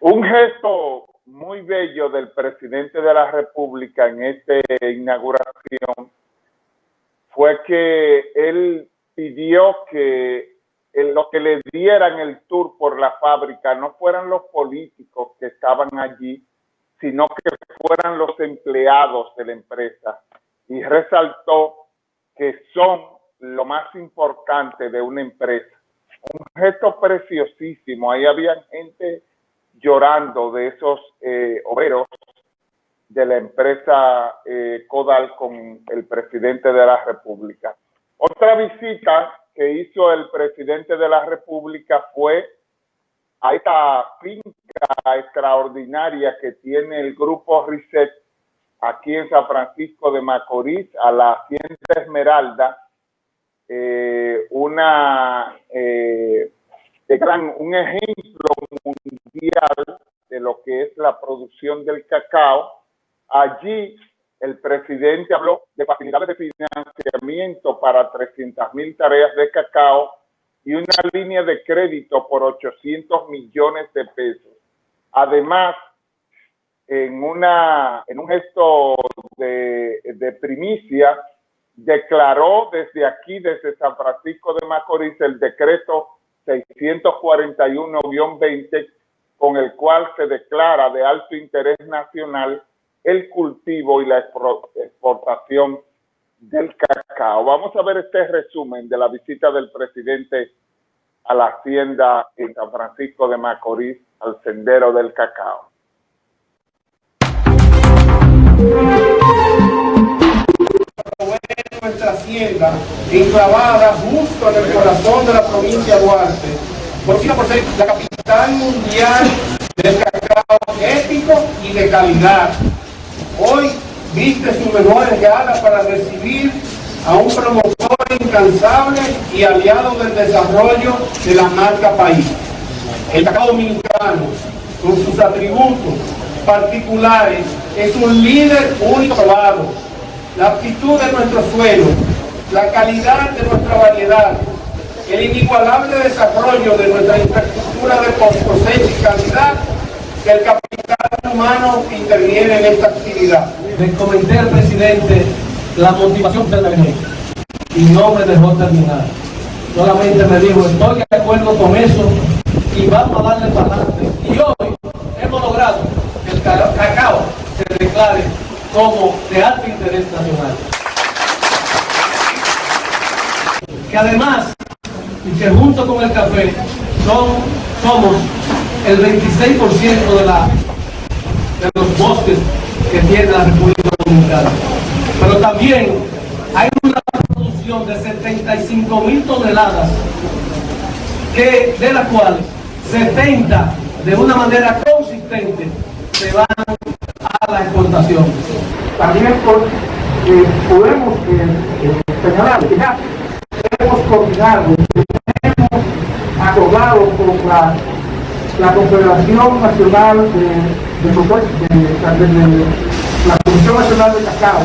Un gesto muy bello del presidente de la República en esta inauguración fue que él pidió que lo que le dieran el tour por la fábrica no fueran los políticos que estaban allí, sino que fueran los empleados de la empresa. Y resaltó que son lo más importante de una empresa. Un gesto preciosísimo. Ahí había gente llorando de esos eh, obreros de la empresa eh, Codal con el presidente de la República. Otra visita que hizo el presidente de la República fue a esta finca extraordinaria que tiene el grupo RISET aquí en San Francisco de Macorís, a la Hacienda Esmeralda, eh, una eh, un ejemplo mundial de lo que es la producción del cacao. Allí el presidente habló de facilidades de financiamiento para 300 mil tareas de cacao y una línea de crédito por 800 millones de pesos. Además, en, una, en un gesto de, de primicia, declaró desde aquí, desde San Francisco de Macorís, el decreto 641-20, con el cual se declara de alto interés nacional el cultivo y la exportación del cacao. Vamos a ver este resumen de la visita del presidente a la hacienda en San Francisco de Macorís, al sendero del cacao nuestra hacienda enclavada justo en el corazón de la provincia de Duarte, por la mundial del cacao ético y de calidad. Hoy viste su mejor gala para recibir a un promotor incansable y aliado del desarrollo de la marca país. El cacao dominicano, con sus atributos particulares, es un líder único probado la aptitud de nuestro suelo, la calidad de nuestra variedad, el inigualable desarrollo de nuestra infraestructura de cosecha y calidad, que el capital humano interviene en esta actividad. Le comenté al presidente la motivación de la y no me dejó terminar. Solamente me dijo, estoy de acuerdo con eso y vamos a darle para adelante. Y hoy hemos logrado que el cacao se declare como de alto interés nacional. Que además, y que junto con el café, son, somos el 26% de, la, de los bosques que tiene la República Dominicana. Pero también hay una producción de 75 mil toneladas, que, de las cuales 70 de una manera consistente se van a la exportación. También eh, podemos eh, señalar que ya hemos coordinado, con la, la Confederación Nacional de, de, la Comisión Nacional de Cacao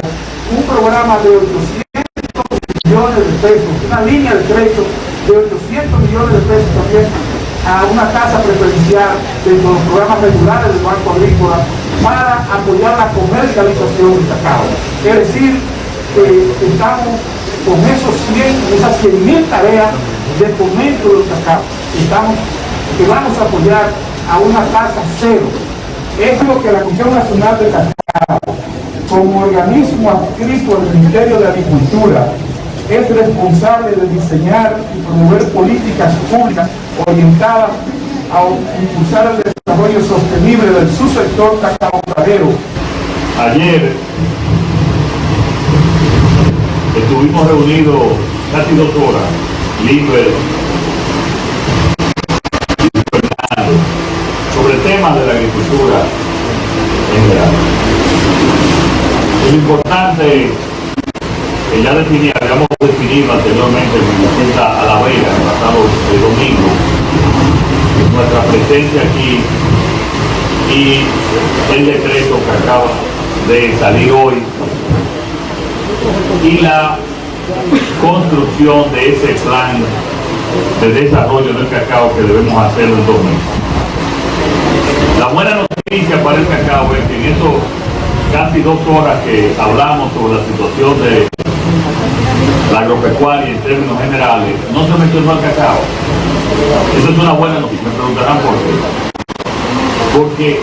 un programa de 800 millones de pesos, una línea de crédito de 800 millones de pesos también a una tasa preferencial dentro de los programas regulares del Banco Agrícola para apoyar la comercialización del cacao. Es decir, que estamos con esos 100, esas 100 mil tareas de fomento del cacao. Estamos, que vamos a apoyar a una tasa cero. Es lo que la Comisión Nacional de Cacao, como organismo adscrito al Ministerio de Agricultura, es responsable de diseñar y promover políticas públicas orientadas a impulsar el desarrollo sostenible del subsector cacao Ayer estuvimos reunidos casi dos horas, libres sobre temas de la agricultura en general. Es importante que ya definí, habíamos definido anteriormente en la a la vega pasado el domingo, nuestra presencia aquí y el decreto que acaba de salir hoy y la construcción de ese plan de desarrollo del cacao que debemos hacer en dos meses. La buena noticia para el cacao es que en estos casi dos horas que hablamos sobre la situación de la agropecuaria en términos generales, no se mencionó el cacao. Eso es una buena noticia, me preguntarán por qué. Porque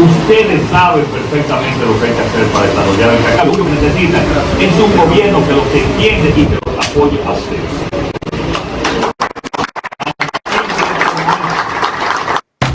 ustedes saben perfectamente lo que hay que hacer para desarrollar el cacao. Lo que necesitan es un gobierno que los entiende y que los apoye a ustedes.